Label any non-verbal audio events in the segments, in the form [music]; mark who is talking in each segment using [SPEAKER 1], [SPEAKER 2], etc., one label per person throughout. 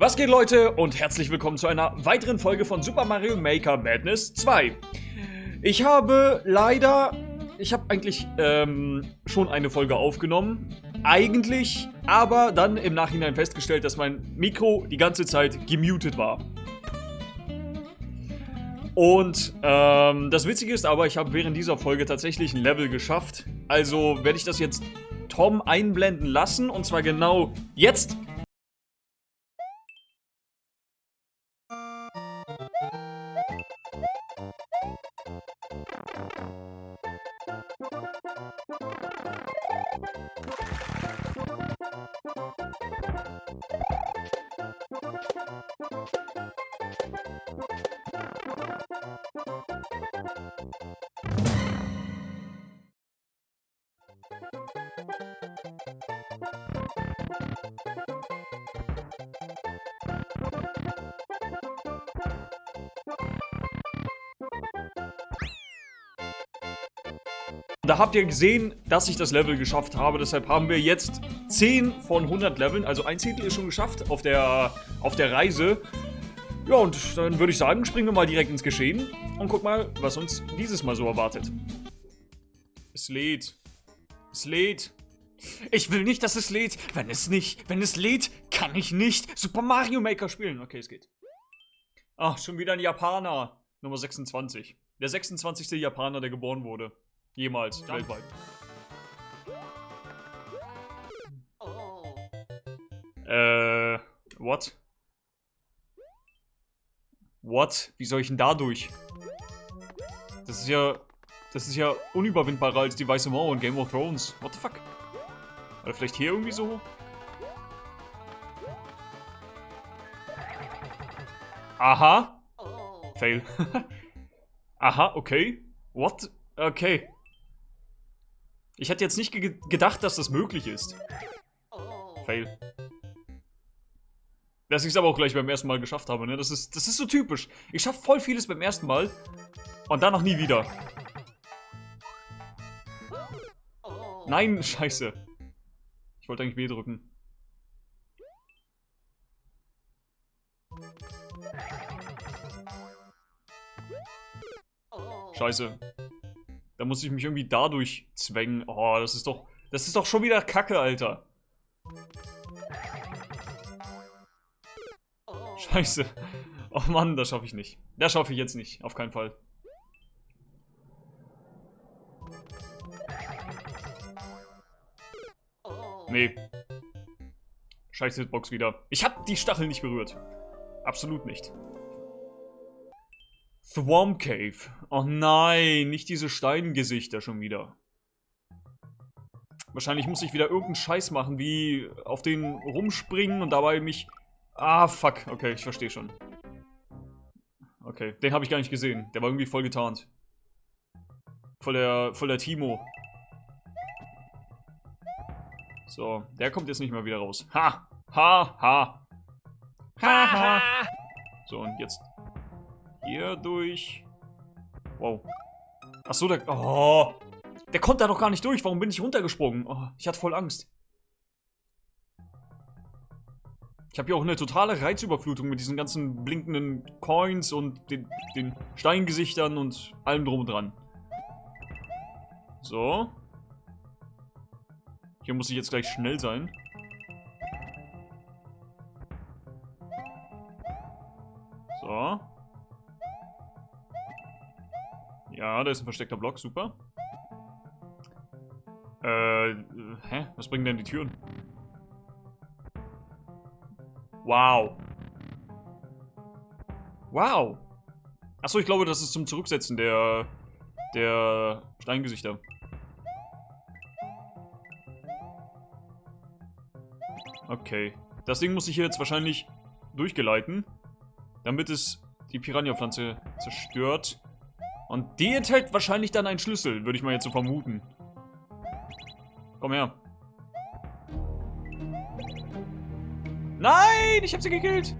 [SPEAKER 1] Was geht Leute und herzlich willkommen zu einer weiteren Folge von Super Mario Maker Madness 2. Ich habe leider, ich habe eigentlich ähm, schon eine Folge aufgenommen, eigentlich, aber dann im Nachhinein festgestellt, dass mein Mikro die ganze Zeit gemutet war. Und ähm, das Witzige ist aber, ich habe während dieser Folge tatsächlich ein Level geschafft. Also werde ich das jetzt Tom einblenden lassen und zwar genau jetzt. Da habt ihr gesehen, dass ich das Level geschafft habe. Deshalb haben wir jetzt 10 von 100 Leveln. Also ein Zehntel ist schon geschafft auf der, auf der Reise. Ja, und dann würde ich sagen, springen wir mal direkt ins Geschehen. Und guck mal, was uns dieses Mal so erwartet. Es lädt. Es lädt. Ich will nicht, dass es lädt. Wenn es nicht, wenn es lädt, kann ich nicht Super Mario Maker spielen. Okay, es geht. Ach, schon wieder ein Japaner. Nummer 26. Der 26. Japaner, der geboren wurde. Jemals,
[SPEAKER 2] Jump.
[SPEAKER 1] weltweit. Äh, what? What? Wie soll ich denn da durch? Das ist ja, das ist ja unüberwindbarer als die Weiße Mauer in Game of Thrones. What the fuck? Oder vielleicht hier irgendwie so hoch? Aha. Fail. [laughs] Aha, okay. What? Okay. Ich hätte jetzt nicht ge gedacht, dass das möglich ist. Fail. Dass ich es aber auch gleich beim ersten Mal geschafft habe, ne? Das ist, das ist so typisch. Ich schaffe voll vieles beim ersten Mal und dann noch nie wieder. Nein, scheiße. Ich wollte eigentlich B drücken. Scheiße. Da muss ich mich irgendwie dadurch zwängen. Oh, das ist doch... Das ist doch schon wieder Kacke, Alter. Scheiße. Oh Mann, das schaffe ich nicht. Das schaffe ich jetzt nicht. Auf keinen Fall. Nee. Scheiße Hitbox wieder. Ich habe die Stachel nicht berührt. Absolut nicht. Thwomp Cave. Oh nein, nicht diese Steingesichter schon wieder. Wahrscheinlich muss ich wieder irgendeinen Scheiß machen, wie auf den rumspringen und dabei mich... Ah, fuck. Okay, ich verstehe schon. Okay, den habe ich gar nicht gesehen. Der war irgendwie voll getarnt. Voll der, voll der Timo. So, der kommt jetzt nicht mehr wieder raus. Ha! Ha! Ha! Ha! Ha! So, und jetzt hier durch. Wow. Achso, der... Oh! Der kommt da doch gar nicht durch. Warum bin ich runtergesprungen? Oh, ich hatte voll Angst. Ich habe hier auch eine totale Reizüberflutung mit diesen ganzen blinkenden Coins und den, den Steingesichtern und allem drum und dran. So. Hier muss ich jetzt gleich schnell sein. So. Ja, da ist ein versteckter Block, super. Äh, hä? Was bringen denn die Türen? Wow. Wow. Achso, ich glaube, das ist zum Zurücksetzen der, der Steingesichter. Okay. Das Ding muss ich hier jetzt wahrscheinlich durchgeleiten, damit es die Piranha-Pflanze zerstört. Und die enthält wahrscheinlich dann einen Schlüssel, würde ich mal jetzt so vermuten. Komm her. Nein, ich habe sie gekillt.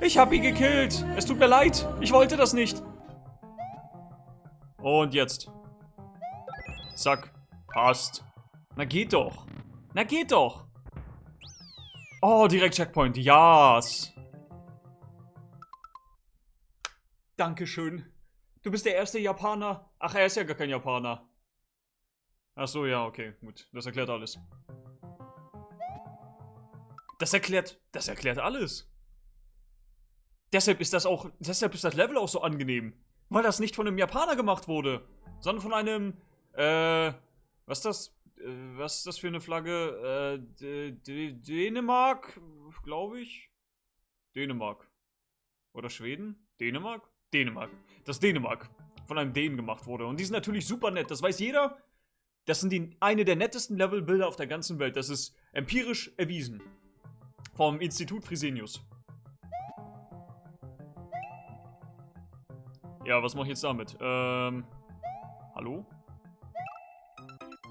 [SPEAKER 1] Ich habe ihn gekillt. Es tut mir leid. Ich wollte das nicht. Und jetzt. Zack. Passt. Na geht doch. Na geht doch. Oh, direkt Checkpoint. Yes. Dankeschön. Du bist der erste Japaner. Ach, er ist ja gar kein Japaner. Ach so, ja, okay, gut. Das erklärt alles. Das erklärt, das erklärt alles. Deshalb ist das auch, deshalb ist das Level auch so angenehm. Weil das nicht von einem Japaner gemacht wurde, sondern von einem, äh, was ist das, was ist das für eine Flagge? Äh, Dänemark, glaube ich. Dänemark. Oder Schweden? Dänemark? Dänemark. Das Dänemark von einem Dänen gemacht wurde. Und die sind natürlich super nett, das weiß jeder. Das sind die, eine der nettesten Levelbilder auf der ganzen Welt. Das ist empirisch erwiesen. Vom Institut Frisenius. Ja, was mache ich jetzt damit? Ähm. Hallo?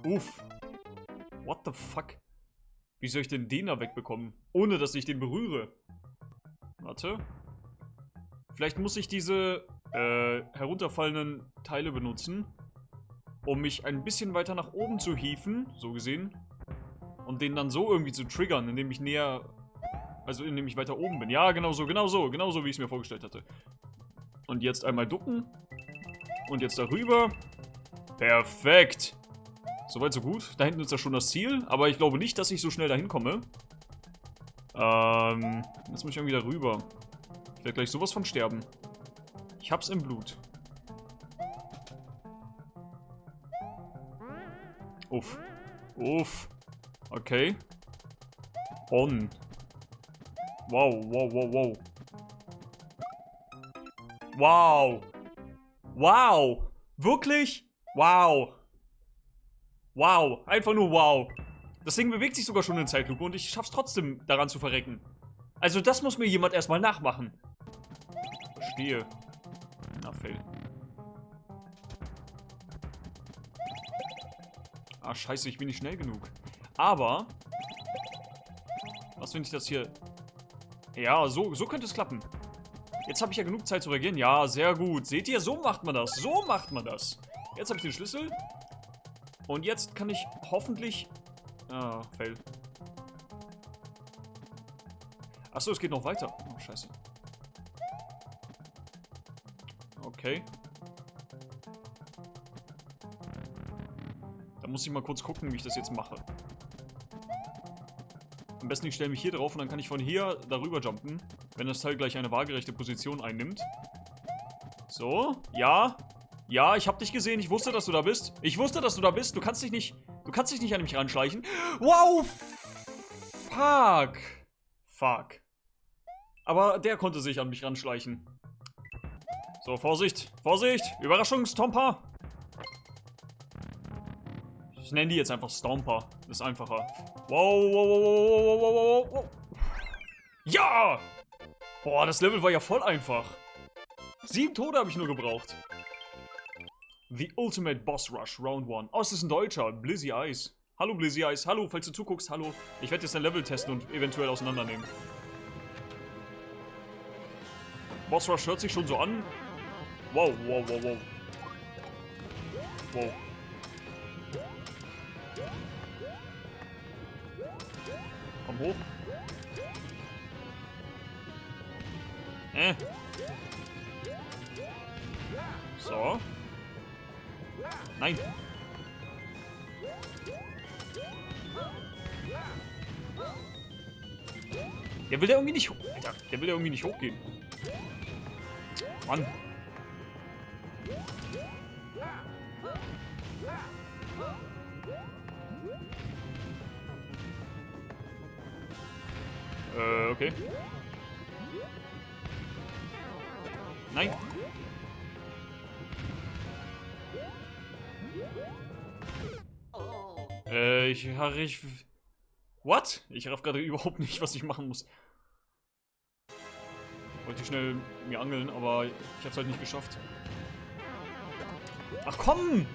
[SPEAKER 1] Uff. What the fuck? Wie soll ich denn den da wegbekommen? Ohne, dass ich den berühre. Warte. Vielleicht muss ich diese äh, herunterfallenden Teile benutzen, um mich ein bisschen weiter nach oben zu hieven, so gesehen. Und den dann so irgendwie zu triggern, indem ich näher, also indem ich weiter oben bin. Ja, genau so, genau so, genau so, wie ich es mir vorgestellt hatte. Und jetzt einmal ducken. Und jetzt darüber. Perfekt. Soweit so gut. Da hinten ist ja schon das Ziel, aber ich glaube nicht, dass ich so schnell dahin komme. Ähm, jetzt muss ich irgendwie darüber. Ich werde gleich sowas von sterben. Ich hab's im Blut. Uff. Uff. Okay. On. Wow, wow, wow, wow. Wow. Wow. Wirklich? Wow. Wow. Einfach nur wow. Das Ding bewegt sich sogar schon in Zeitlupe und ich schaff's trotzdem daran zu verrecken. Also das muss mir jemand erstmal nachmachen. Verstehe. Na, fail. Ah, scheiße, ich bin nicht schnell genug. Aber... Was, wenn ich das hier... Ja, so, so könnte es klappen. Jetzt habe ich ja genug Zeit zu reagieren. Ja, sehr gut. Seht ihr, so macht man das. So macht man das. Jetzt habe ich den Schlüssel. Und jetzt kann ich hoffentlich... Ah, fail. Achso, es geht noch weiter. Oh, scheiße. Okay. Da muss ich mal kurz gucken, wie ich das jetzt mache. Am besten ich stelle mich hier drauf und dann kann ich von hier darüber jumpen, wenn das Teil gleich eine waagerechte Position einnimmt. So, ja. Ja, ich hab dich gesehen, ich wusste, dass du da bist. Ich wusste, dass du da bist, du kannst dich nicht, du kannst dich nicht an mich ranschleichen. Wow, fuck. Fuck. Aber der konnte sich an mich ranschleichen. So, Vorsicht, Vorsicht, Überraschungstomper. Ich nenne die jetzt einfach Stomper. Das ist einfacher. Wow, wow, wow, wow, wow, wow, wow. Ja! Boah, das Level war ja voll einfach. Sieben Tode habe ich nur gebraucht. The Ultimate Boss Rush, Round 1. Oh, es ist ein Deutscher. Blizzy Eyes. Hallo Blizzy Eyes. Hallo, falls du zuguckst. Hallo. Ich werde jetzt dein Level testen und eventuell auseinandernehmen. Boss Rush hört sich schon so an. Wow, wow, wow, wow. Wow. Komm hoch. Äh. So. Nein. Der will ja irgendwie nicht hoch. Der will ja irgendwie nicht hochgehen. Mann. Äh, okay. Äh, ich, ich... What? Ich raff gerade überhaupt nicht, was ich machen muss. Wollte schnell mir angeln, aber ich hab's halt nicht geschafft. Ach komm!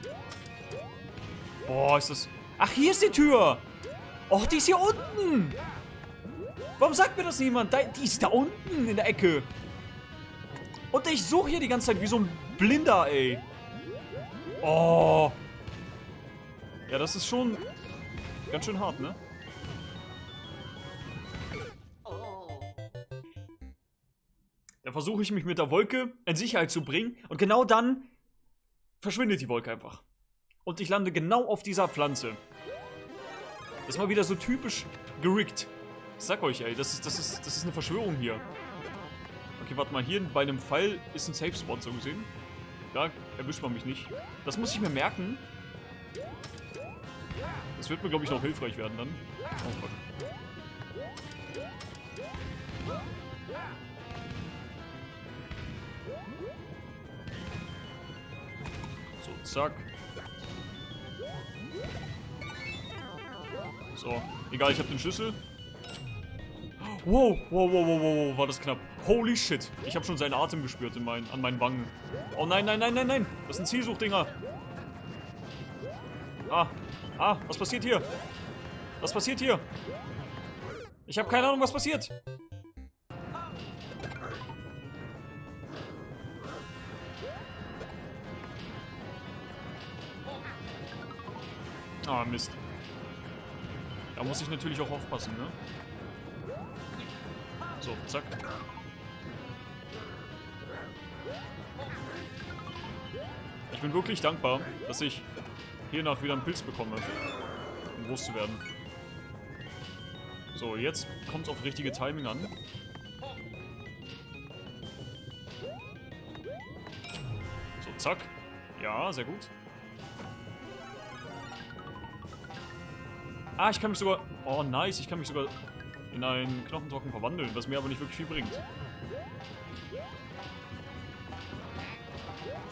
[SPEAKER 1] Boah, ist das... Ach, hier ist die Tür! Och, die ist hier unten! Warum sagt mir das niemand? Die ist da unten in der Ecke. Und ich suche hier die ganze Zeit wie so ein Blinder, ey. Oh. Ja, das ist schon ganz schön hart, ne? Da versuche ich mich mit der Wolke in Sicherheit zu bringen und genau dann verschwindet die Wolke einfach. Und ich lande genau auf dieser Pflanze. Das ist mal wieder so typisch gerickt. Ich sag euch, ey, das ist, das ist, das ist eine Verschwörung hier. Okay, warte mal, hier bei einem Pfeil ist ein Safe Spot so gesehen. Da erwischt man mich nicht. Das muss ich mir merken. Das wird mir, glaube ich, noch hilfreich werden dann. Oh Gott. So, zack. So, egal, ich habe den Schlüssel. Wow, wow, wow, wow, wow, war das knapp. Holy shit. Ich habe schon seinen Atem gespürt in mein, an meinen Wangen. Oh nein, nein, nein, nein, nein. Das sind Zielsuchdinger. Ah, ah, was passiert hier? Was passiert hier? Ich habe keine Ahnung, was passiert. Ah, Mist. Da muss ich natürlich auch aufpassen, ne? So, zack. Ich bin wirklich dankbar, dass ich hiernach wieder einen Pilz bekomme, um groß zu werden. So, jetzt kommt es auf richtige Timing an. So, zack. Ja, sehr gut. Ah, ich kann mich sogar... Oh, nice. Ich kann mich sogar in einen Knochentrocken verwandeln, was mir aber nicht wirklich viel bringt.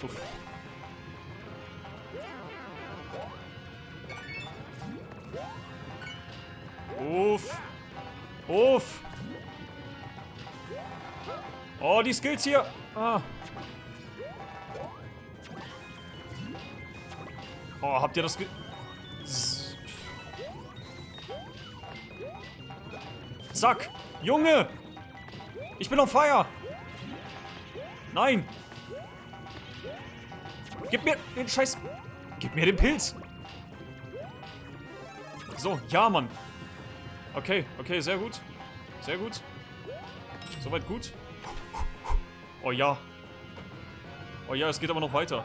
[SPEAKER 1] Puff. Uff. Uff. Oh, die Skills hier. Ah. Oh, habt ihr das ge... Zack. Junge. Ich bin auf Feuer. Nein. Gib mir den Scheiß... Gib mir den Pilz. So, ja, Mann. Okay, okay, sehr gut. Sehr gut. Soweit gut. Oh ja. Oh ja, es geht aber noch weiter.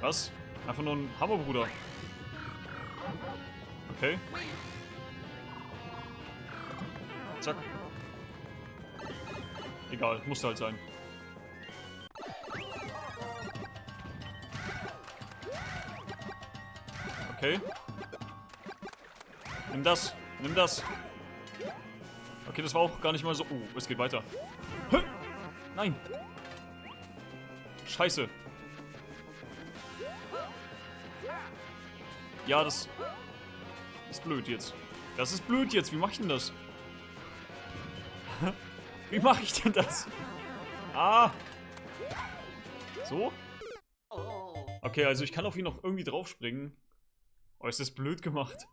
[SPEAKER 1] Was? Einfach nur ein Hammerbruder. Okay. Zack. Egal, musste halt sein. Okay. Nimm das. Nimm das. Okay, das war auch gar nicht mal so... Oh, es geht weiter. Hä? Nein. Scheiße. Ja, das... Ist blöd jetzt. Das ist blöd jetzt. Wie mach ich denn das? [laughs] Wie mache ich denn das? Ah. So? Okay, also ich kann auf ihn noch irgendwie draufspringen. Oh, ist das blöd gemacht.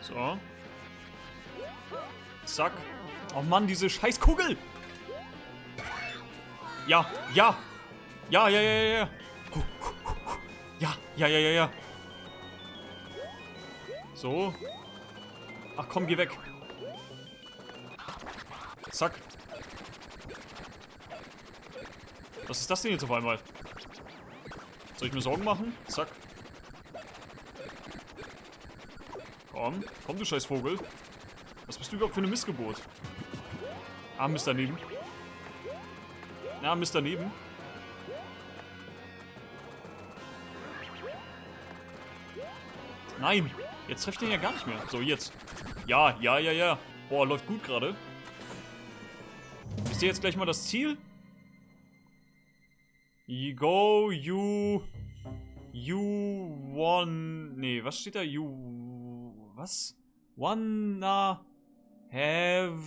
[SPEAKER 1] So. Zack. Oh Mann, diese scheiß Kugel! Ja, ja! Ja, ja, ja, ja, ja! Ja, ja, ja, ja, ja! So. Ach komm, geh weg. Zack. Was ist das denn jetzt auf einmal? Soll ich mir Sorgen machen? Zack. Komm, komm du scheiß Vogel. Was bist du überhaupt für eine Missgeburt? Ah, Mist daneben. Ja, Mist daneben. Nein! Jetzt trefft den ja gar nicht mehr. So, jetzt. Ja, ja, ja, ja. Boah, läuft gut gerade. Ist hier jetzt gleich mal das Ziel? You go, you... You one... Nee, was steht da? You... Was? Wanna... Have...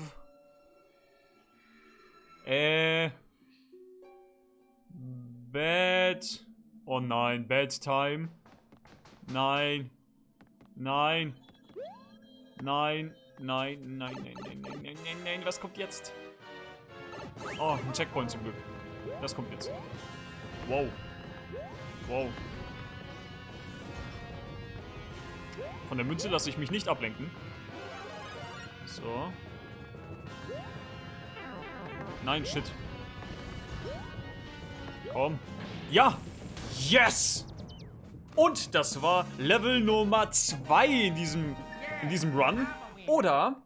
[SPEAKER 1] Äh... Bad... Oh nein, bad time. Nein. Nein. Nein. Nein, nein, nein, nein, nein, nein, nein, nein. Was kommt jetzt? Oh, ein Checkpoint zum Glück. Das kommt jetzt. Wow. Wow. Von der Münze lasse ich mich nicht ablenken. So. Nein, shit. Komm. Ja! Yes! Und das war Level Nummer 2 in diesem, in diesem Run. Oder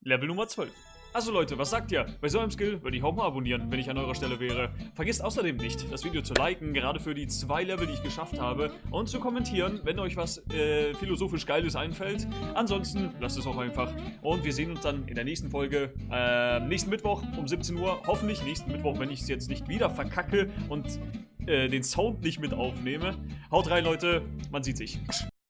[SPEAKER 1] Level Nummer 12. Also Leute, was sagt ihr? Bei so einem Skill würde ich auch mal abonnieren, wenn ich an eurer Stelle wäre. Vergesst außerdem nicht, das Video zu liken, gerade für die zwei Level, die ich geschafft habe, und zu kommentieren, wenn euch was äh, philosophisch Geiles einfällt. Ansonsten lasst es auch einfach. Und wir sehen uns dann in der nächsten Folge, äh, nächsten Mittwoch um 17 Uhr. Hoffentlich nächsten Mittwoch, wenn ich es jetzt nicht wieder verkacke und äh, den Sound nicht mit aufnehme. Haut rein, Leute. Man sieht sich.